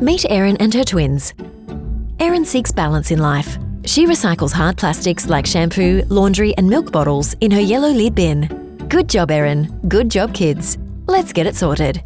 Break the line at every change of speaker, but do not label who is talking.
Meet Erin and her twins. Erin seeks balance in life. She recycles hard plastics like shampoo, laundry, and milk bottles in her yellow lid bin. Good job, Erin. Good job, kids. Let's get it sorted.